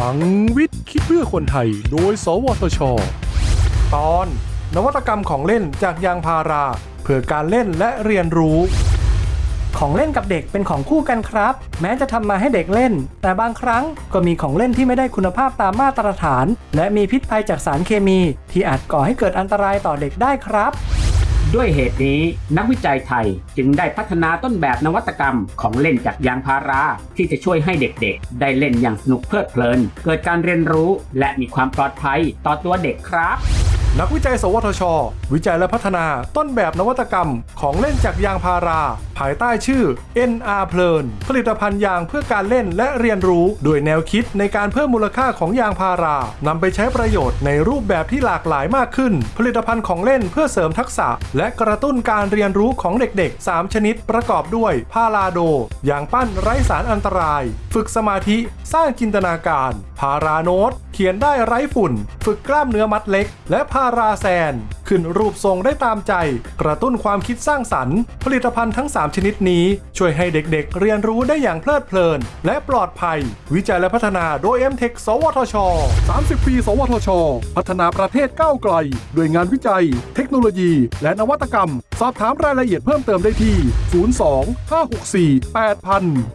ลังวิทย์คิดเพื่อคนไทย โดย สวทช ตอน นวัตกรรมของเล่นจากยางพารา เพื่อการเล่นและเรียนรู้ ของเล่นกับเด็กเป็นของคู่กันครับ แม้จะทำมาให้เด็กเล่น แต่บางครั้งก็มีของเล่นที่ไม่ได้คุณภาพตามมาตรฐาน และมีพิษภัยจากสารเคมี ที่อาจก่อให้เกิดอันตรายต่อเด็กได้ครับ ด้วยเหตุนี้นักวิจัยไทยจึงได้พัฒนาต้นแบบนวัตกรรมของเล่นจากยางพารา ที่จะช่วยให้เด็กๆ ได้เล่นอย่างสนุกเพลิดเพลิน เกิดการเรียนรู้และมีความปลอดภัยต่อตัวเด็กครับ นักวิจัย สวทช วิจัยและพัฒนาต้นแบบนวัตกรรมของเล่นจากยางพารา ภายใต้ชื่อ NR เพลินผลิตภัณฑ์ยางเพื่อการเล่นและเรียนรู้ โดยแนวคิดในการเพิ่มมูลค่าของยางพารานำไปใช้ประโยชน์ในรูปแบบที่หลากหลายมากขึ้น ผลิตภัณฑ์ของเล่นเพื่อเสริมทักษะ และกระตุ้นการเรียนรู้ของเด็กๆ 3 ชนิดประกอบด้วยพาราโดยางปั้นไร้สารอันตราย ฝึกสมาธิสร้างจินตนาการพาราโนตเขียนได้ไร้ฝุ่น ฝึกกล้ามเนื้อมัดเล็ก และพาราแซน ขึ้นรูปทรงได้ตามใจ กระตุ้นความคิดสร้างสรรค์ ผลิตภัณฑ์ทั้ง 3 ชนิดนี้ ช่วยให้เด็กๆ เรียนรู้ได้อย่างเพลิดเพลิน และปลอดภัย วิจัยและพัฒนาโดย m t e c h สวทช 30 ปี สวทช พัฒนาประเทศก้าวไกล ด้วยงานวิจัย เทคโนโลยี และนวัตกรรม สอบถามรายละเอียดเพิ่มเติมได้ที่ 02 564 8000